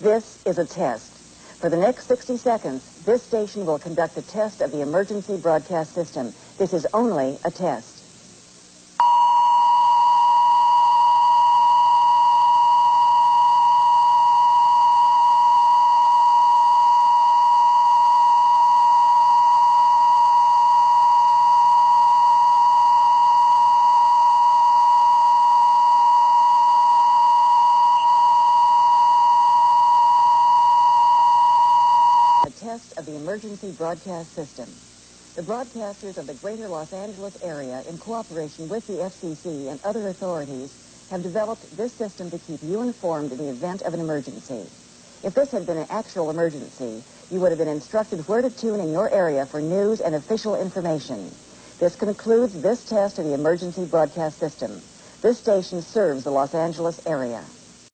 This is a test. For the next 60 seconds, this station will conduct a test of the emergency broadcast system. This is only a test. Of the emergency broadcast system. The broadcasters of the greater Los Angeles area, in cooperation with the FCC and other authorities, have developed this system to keep you informed in the event of an emergency. If this had been an actual emergency, you would have been instructed where to tune in your area for news and official information. This concludes this test of the emergency broadcast system. This station serves the Los Angeles area.